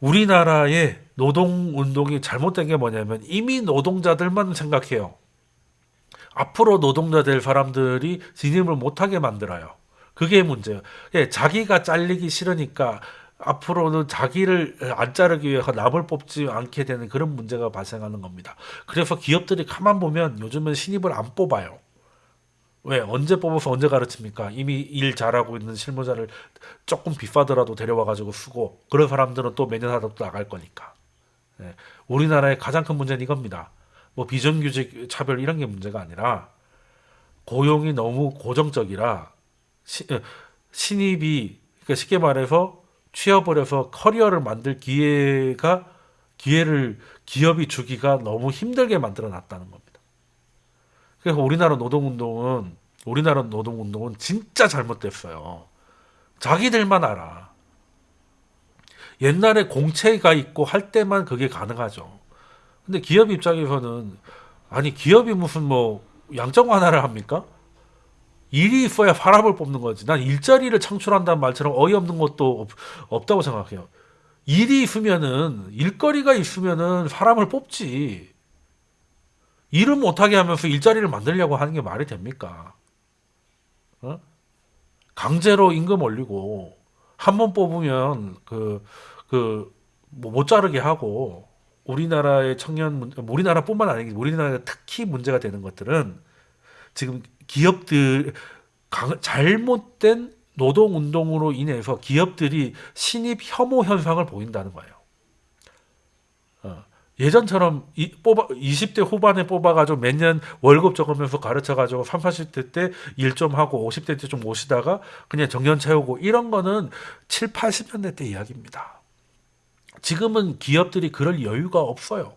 우리나라의 노동운동이 잘못된 게 뭐냐면 이미 노동자들만 생각해요. 앞으로 노동자 될 사람들이 진입을 못하게 만들어요. 그게 문제예요. 예, 자기가 잘리기 싫으니까 앞으로는 자기를 안 자르기 위해서 남을 뽑지 않게 되는 그런 문제가 발생하는 겁니다. 그래서 기업들이 가만 보면 요즘은 신입을 안 뽑아요. 왜 언제 뽑아서 언제 가르칩니까? 이미 일 잘하고 있는 실무자를 조금 비싸더라도 데려와 가지고 쓰고 그런 사람들은 또 매년 하다 또 나갈 거니까. 예, 우리나라의 가장 큰 문제는 이겁니다. 뭐 비정규직 차별 이런 게 문제가 아니라 고용이 너무 고정적이라 시, 어, 신입이 그러니까 쉽게 말해서 취업을 해서 커리어를 만들 기회가 기회를 기업이 주기가 너무 힘들게 만들어 놨다는 겁니다. 그래서 우리나라 노동운동은 우리나라 노동운동은 진짜 잘못됐어요. 자기들만 알아. 옛날에 공채가 있고 할 때만 그게 가능하죠. 근데 기업 입장에서는 아니 기업이 무슨 뭐 양적 완화를 합니까? 일이 있어야 사람을 뽑는 거지. 난 일자리를 창출한다는 말처럼 어이없는 것도 없, 없다고 생각해요. 일이 있으면은 일거리가 있으면은 사람을 뽑지. 일을 못하게 하면서 일자리를 만들려고 하는 게 말이 됩니까? 어? 강제로 임금 올리고 한 번 뽑으면 그 그 못 자르게 하고 우리나라의 청년 문- 우리나라뿐만 아니고 우리나라가 특히 문제가 되는 것들은 지금 기업들 강- 잘못된 노동 운동으로 인해서 기업들이 신입 혐오 현상을 보인다는 거예요. 어, 예전처럼 이, 뽑아 20대 후반에 뽑아가지고 몇년 월급 적으면서 가르쳐가지고 3, 40대 때 일 좀 하고 50대 때좀 모시다가 그냥 정년 채우고 이런 거는 7, 80년대 때 이야기입니다. 지금은 기업들이 그럴 여유가 없어요.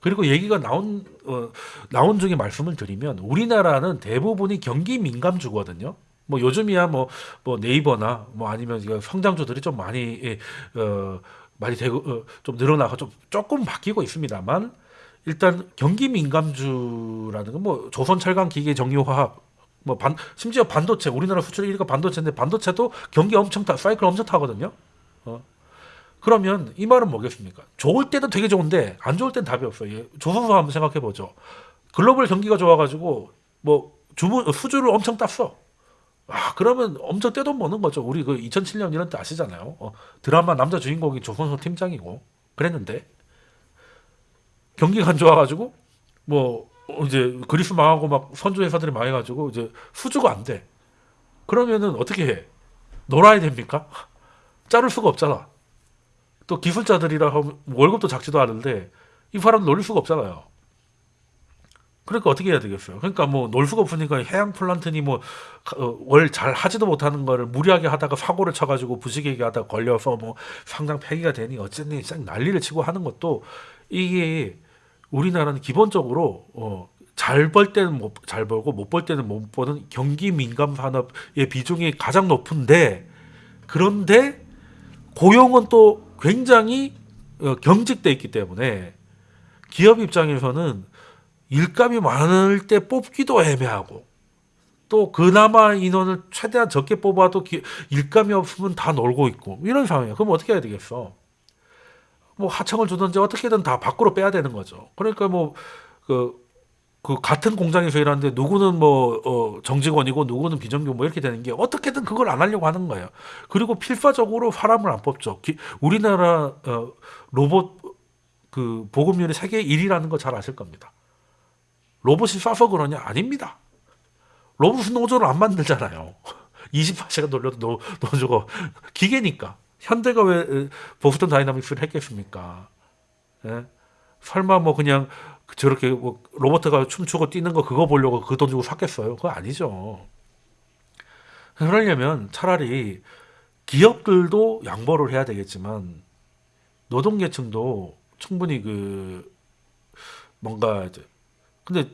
그리고 얘기가 나온 어, 나온 중에 말씀을 드리면 우리나라는 대부분이 경기 민감주거든요. 뭐 요즘이야 뭐, 뭐 네이버나 뭐 아니면 성장주들이 좀 많이 예, 어, 많이 되고 어, 좀 늘어나고 좀 조금 바뀌고 있습니다만 일단 경기 민감주라는 건 뭐 조선 철강 기계 정유화학 뭐 반 심지어 반도체 우리나라 수출 1위가 반도체인데 반도체도 경기 엄청 타 사이클 엄청 타거든요. 어. 그러면 이 말은 뭐겠습니까? 좋을 때도 되게 좋은데 안 좋을 땐 답이 없어요. 예, 조선소 한번 생각해 보죠. 글로벌 경기가 좋아가지고 뭐 주문 수주를 엄청 땄어. 아 그러면 엄청 떼돈 버는 거죠. 우리 그 2007년 이런 때 아시잖아요. 어, 드라마 남자 주인공이 조선소 팀장이고 그랬는데 경기가 안 좋아가지고 뭐 이제 그리스 망하고 막 선주 회사들이 망해가지고 이제 수주가 안 돼. 그러면은 어떻게 해? 놀아야 됩니까? 자를 수가 없잖아. 또 기술자들이라 하면 월급도 작지도 않은데 이 사람 놀릴 수가 없잖아요. 그러니까 어떻게 해야 되겠어요? 그러니까 뭐 놀 수가 없으니까 해양 플란트니 뭐월잘 하지도 못하는 거를 무리하게 하다가 사고를 쳐가지고 부식에게 하다가 걸려서 뭐 상장 폐기가 되니 어쨌니 싹 난리를 치고 하는 것도 이게 우리나라는 기본적으로 어, 잘 벌 때는 못, 잘 벌고 못 벌 때는 못 버는 경기 민감 산업의 비중이 가장 높은데 그런데 고용은 또 굉장히 어, 경직돼 있기 때문에 기업 입장에서는 일감이 많을 때 뽑기도 애매하고 또 그나마 인원을 최대한 적게 뽑아도 기- 일감이 없으면 다 놀고 있고 이런 상황이에요. 그럼 어떻게 해야 되겠어? 뭐 하청을 주든지 어떻게든 다 밖으로 빼야 되는 거죠. 그러니까 뭐그 그 같은 공장에서 일하는데 누구는 뭐 어, 정직원이고 누구는 비정규 뭐 이렇게 되는 게 어떻게든 그걸 안 하려고 하는 거예요. 그리고 필사적으로 사람을 안 뽑죠. 기- 우리나라 어, 로봇 그 보급률이 세계 1위라는 거 잘 아실 겁니다. 로봇이 싸서 그러냐? 아닙니다. 로봇은 노조를 안 만들잖아요. 24시간 돌려도 노, 노조가 기계니까. 현대가 왜 에, 보스턴 다이나믹스를 했겠습니까? 예? 설마 뭐 그냥 저렇게 뭐 로봇가 춤추고 뛰는 거 그거 보려고 그 돈 주고 샀겠어요? 그거 아니죠. 그러려면 차라리 기업들도 양보를 해야 되겠지만 노동계층도 충분히 그 뭔가 이제 근데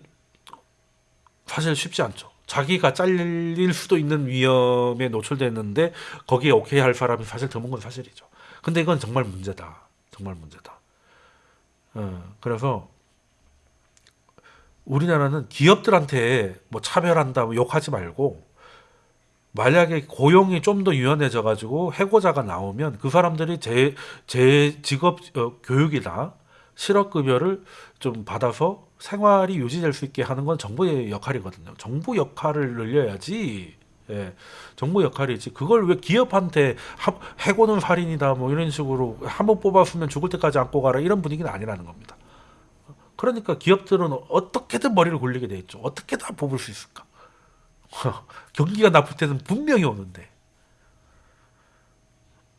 사실 쉽지 않죠. 자기가 잘릴 수도 있는 위험에 노출됐는데 거기에 오케이 할 사람이 사실 드문 건 사실이죠. 근데 이건 정말 문제다. 정말 문제다. 어, 그래서 우리나라는 기업들한테 뭐 차별한다, 뭐 욕하지 말고 만약에 고용이 좀 더 유연해져 가지고 해고자가 나오면 그 사람들이 제, 제 직업 어, 교육이나 실업급여를 좀 받아서 생활이 유지될 수 있게 하는 건 정부의 역할이거든요. 정부 역할을 늘려야지. 예, 정부 역할이지. 그걸 왜 기업한테 하- 해고는 살인이다 뭐 이런 식으로 한 번 뽑았으면 죽을 때까지 안고 가라 이런 분위기는 아니라는 겁니다. 그러니까 기업들은 어떻게든 머리를 굴리게 돼 있죠. 어떻게 다 뽑을 수 있을까? 경기가 나쁠 때는 분명히 오는데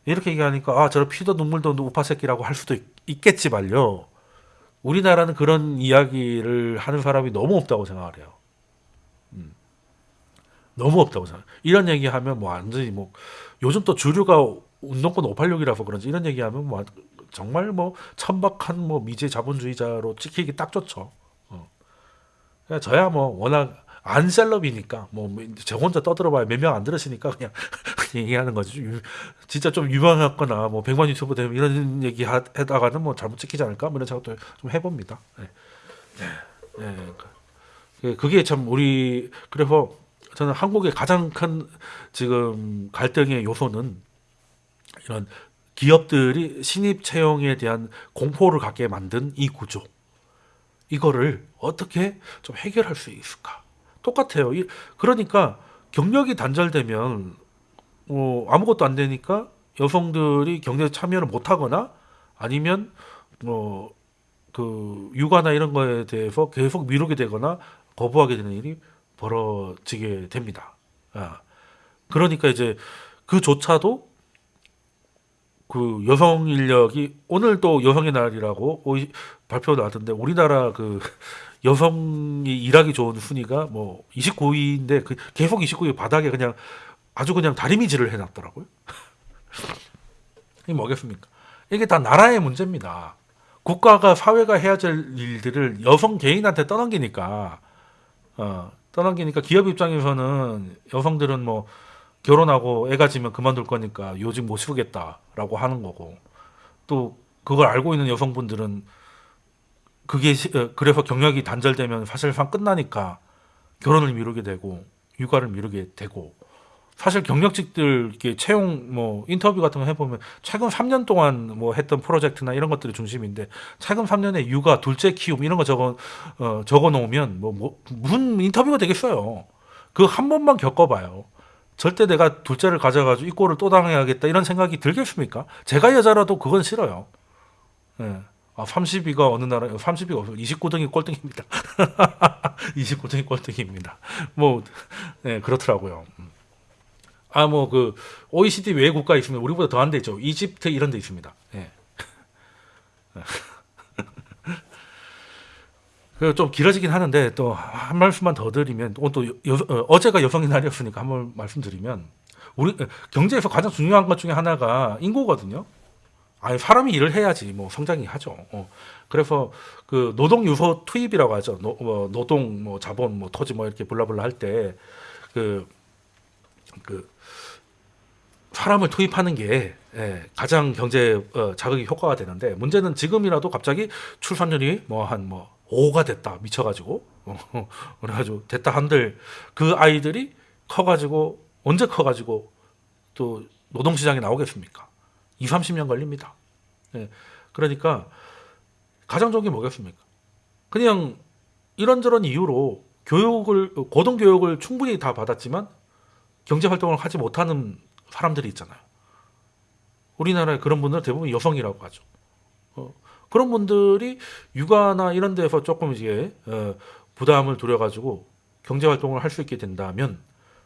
이렇게 얘기하니까 아 저런 피도 눈물도 우파 새끼라고 할 수도 있, 있겠지 말요. 우리나라는 그런 이야기를 하는 사람이 너무 없다고 생각을 해요. 음. 너무 없다고 생각. 이런 얘기하면 뭐 완전히 뭐 요즘 또 주류가 운동권 586이라서 그런지 이런 얘기하면 뭐 정말 뭐 천박한 뭐 미제 자본주의자로 찍히기 딱 좋죠. 어. 그냥 저야 뭐 워낙 안셀럽이니까 뭐 저 혼자 떠들어봐야 몇 명 안 들으시니까 그냥 얘기하는 거지. 유- 진짜 좀 유명했거나 뭐 백만 유튜버 되면 이런 얘기 하- 하다가는 뭐 잘못 찍히지 않을까 뭐 이런 생각도 좀 해봅니다. 네. 네. 네. 그- 그게 참 우리 그래서 저는 한국의 가장 큰 지금 갈등의 요소는 이런 기업들이 신입 채용에 대한 공포를 갖게 만든 이 구조 이거를 어떻게 좀 해결할 수 있을까? 똑같아요. 이- 그러니까 경력이 단절되면 뭐 아무것도 안 되니까 여성들이 경제 참여를 못 하거나 아니면 뭐그 육아나 이런 거에 대해서 계속 미루게 되거나 거부하게 되는 일이 벌어지게 됩니다. 아. 그러니까 이제 그조차도 그 여성 인력이 오늘 또 여성의 날이라고 발표가 나왔던데 우리나라 그 여성이 일하기 좋은 순위가 뭐 29위인데 그 계속 29위 바닥에 그냥 아주 그냥 다리미질을 해놨더라고요. 이게 뭐겠습니까? 이게 다 나라의 문제입니다. 국가가 사회가 해야 될 일들을 여성 개인한테 떠넘기니까 어, 떠넘기니까 기업 입장에서는 여성들은 뭐 결혼하고 애 가 지면 그만둘 거니까 요즘 못 쓰겠다라고 하는 거고 또 그걸 알고 있는 여성분들은 그게 시- 어, 그래서 경력이 단절되면 사실상 끝나니까 결혼을 미루게 되고 육아를 미루게 되고 사실 경력직들 이렇게 채용 뭐 인터뷰 같은 거 해보면 최근 3년 동안 뭐 했던 프로젝트나 이런 것들이 중심인데 최근 3년에 육아 둘째 키움 이런 거 적어 어, 적어 놓으면 뭐, 뭐 인터뷰가 되겠어요. 그 한 번만 겪어봐요. 절대 내가 둘째를 가져가지고 이 꼴을 또 당해야겠다 이런 생각이 들겠습니까? 제가 여자라도 그건 싫어요. 예. 아, 30위가 어느 나라, 30위가 없어. 29등이 꼴등입니다. 29등이 꼴등입니다. 뭐, 네, 그렇더라고요. 음. 아, 뭐, 그, OECD 외 국가 있으면 우리보다 더 안 되죠. 이집트 이런 데 있습니다. 예. 그좀 길어지긴 하는데 또 한 말씀만 더 드리면 또 여, 어, 어제가 여성의 날이었으니까 한 번 말씀드리면 우리 어, 경제에서 가장 중요한 것 중에 하나가 인구거든요. 아니 사람이 일을 해야지 뭐 성장이 하죠. 어. 그래서 그 노동 요소 투입이라고 하죠. 노, 뭐 노동 뭐 자본 뭐 토지 뭐 이렇게 blah blah 할 때 그 그 사람을 투입하는 게 예, 가장 경제 어, 자극이 효과가 되는데 문제는 지금이라도 갑자기 출산율이 뭐 한뭐 5가 됐다 미쳐가지고 어, 그래가지고 됐다 한들 그 아이들이 커가지고 언제 커가지고 또 노동시장에 나오겠습니까? 2, 30년 걸립니다. 예, 그러니까 가장 좋은 게 뭐겠습니까? 그냥 이런저런 이유로 교육을 고등 교육을 충분히 다 받았지만 경제 활동을 하지 못하는 사람들이 있잖아요. 우리나라에 그런 분들 대부분 여성이라고 하죠. 어, 그런 분들이 육아나 이런 데서 조금 이제 어, 부담을 두려가지고 경제 활동을 할 수 있게 된다면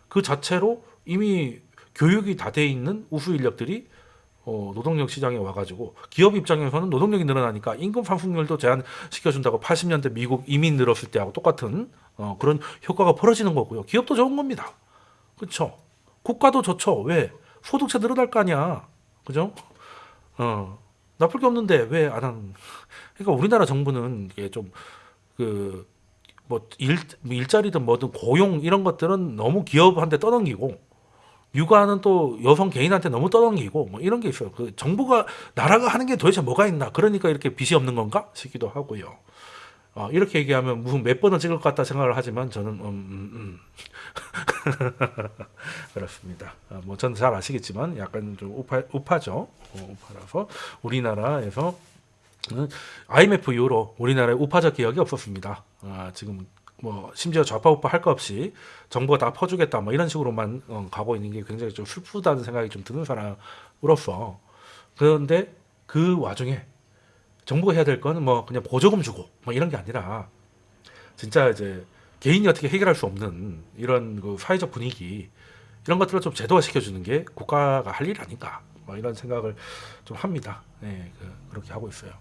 그 자체로 이미 교육이 다 돼 있는 우수 인력들이 어, 노동력 시장에 와가지고 기업 입장에서는 노동력이 늘어나니까 임금 상승률도 제한시켜준다고 80년대 미국 이민 늘었을 때하고 똑같은 어, 그런 효과가 벌어지는 거고요. 기업도 좋은 겁니다. 그렇죠? 국가도 좋죠. 왜? 소득세 늘어날 거 아니야. 그죠? 어, 나쁠 게 없는데 왜안 하는? 그러니까 우리나라 정부는 이게 좀 그 뭐 일 일자리든 뭐든 고용 이런 것들은 너무 기업한테 떠넘기고 육아는 또 여성 개인한테 너무 떠넘기고 뭐 이런 게 있어요. 그 정부가 나라가 하는 게 도대체 뭐가 있나? 그러니까 이렇게 빚이 없는 건가 싶기도 하고요. 어, 이렇게 얘기하면 무슨 몇 번을 찍을 것 같다 생각을 하지만 저는 음, 음, 음. 그렇습니다. 어, 뭐 저는 잘 아시겠지만 약간 좀 우파, 우파죠. 어, 우파라서 우리나라에서 는 IMF 이후로 우리나라에 우파적 개혁이 없었습니다. 아, 지금 뭐 심지어 좌파 우파 할 거 없이 정부가 다 퍼주겠다 뭐 이런 식으로만 어, 가고 있는 게 굉장히 좀 슬프다는 생각이 좀 드는 사람으로서 그런데 그 와중에 정부가 해야 될 거는 뭐 그냥 보조금 주고 뭐 이런 게 아니라 진짜 이제 개인이 어떻게 해결할 수 없는 이런 그 사회적 분위기 이런 것들을 좀 제도화 시켜주는 게 국가가 할 일 아닌가 뭐 이런 생각을 좀 합니다. 네, 그, 그렇게 하고 있어요.